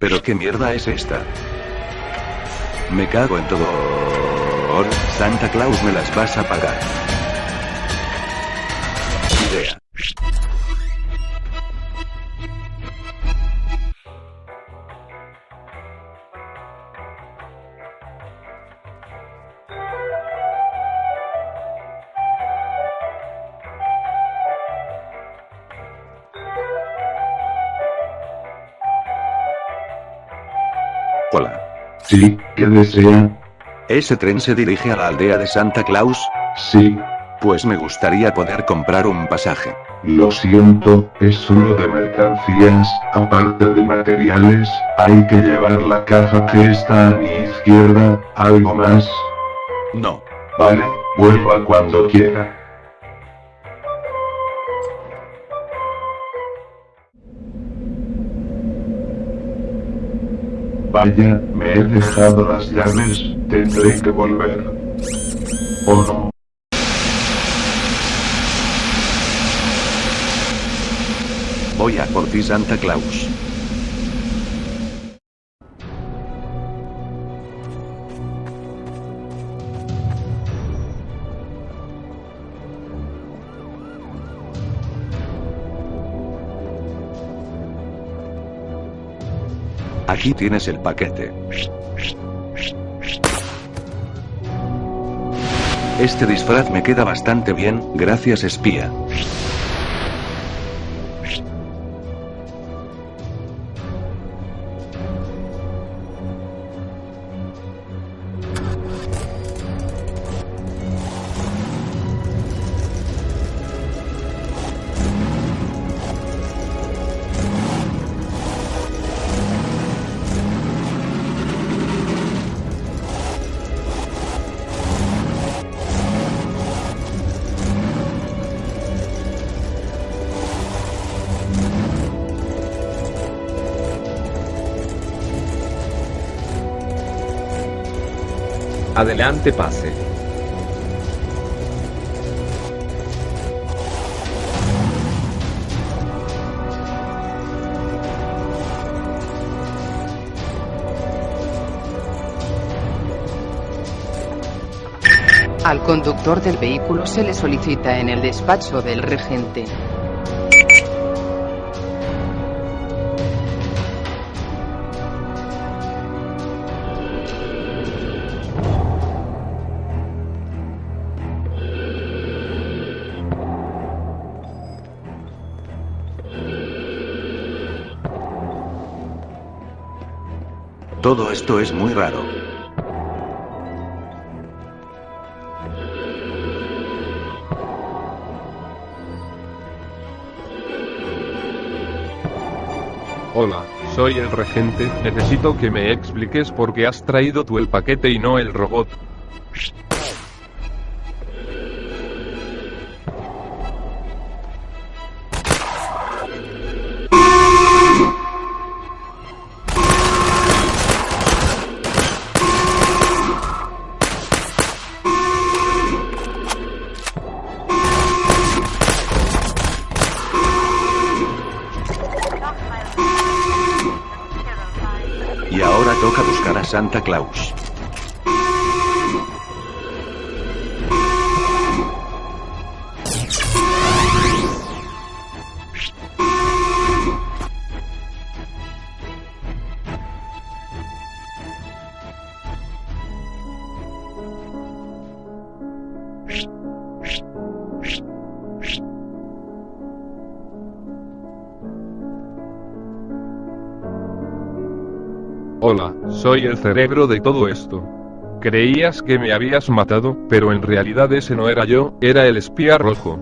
¿Pero qué mierda es esta? Me cago en todo. Santa Claus me las vas a pagar. Sí, ¿qué desea? ¿Ese tren se dirige a la aldea de Santa Claus? Sí, Pues me gustaría poder comprar un pasaje. lo siento, es solo de mercancías, aparte de materiales, hay que llevar la caja que está a mi izquierda, ¿algo más? No. Vale, vuelva cuando quiera. Vaya, me he dejado las llaves, tendré que volver. ¿O no? Voy a por ti Santa Claus. Aquí tienes el paquete. Este disfraz me queda bastante bien, gracias espía. Adelante pase. Al conductor del vehículo se le solicita en el despacho del regente. Todo esto es muy raro. Hola, soy el regente, necesito que me expliques por qué has traído tú el paquete y no el robot. Y ahora toca buscar a Santa Claus. Hola, soy el cerebro de todo esto. Creías que me habías matado, pero en realidad ese no era yo, era el espía rojo.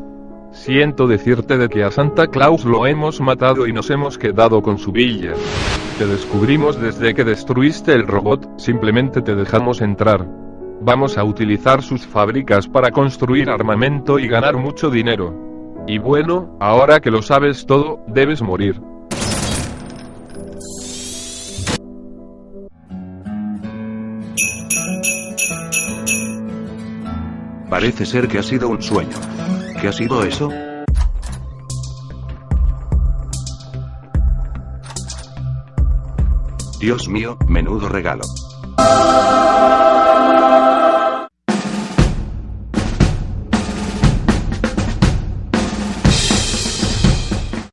Siento decirte de que a Santa Claus lo hemos matado y nos hemos quedado con su villa. Te descubrimos desde que destruiste el robot, simplemente te dejamos entrar. Vamos a utilizar sus fábricas para construir armamento y ganar mucho dinero. Y bueno, ahora que lo sabes todo, debes morir. Parece ser que ha sido un sueño. ¿Qué ha sido eso? Dios mío, menudo regalo.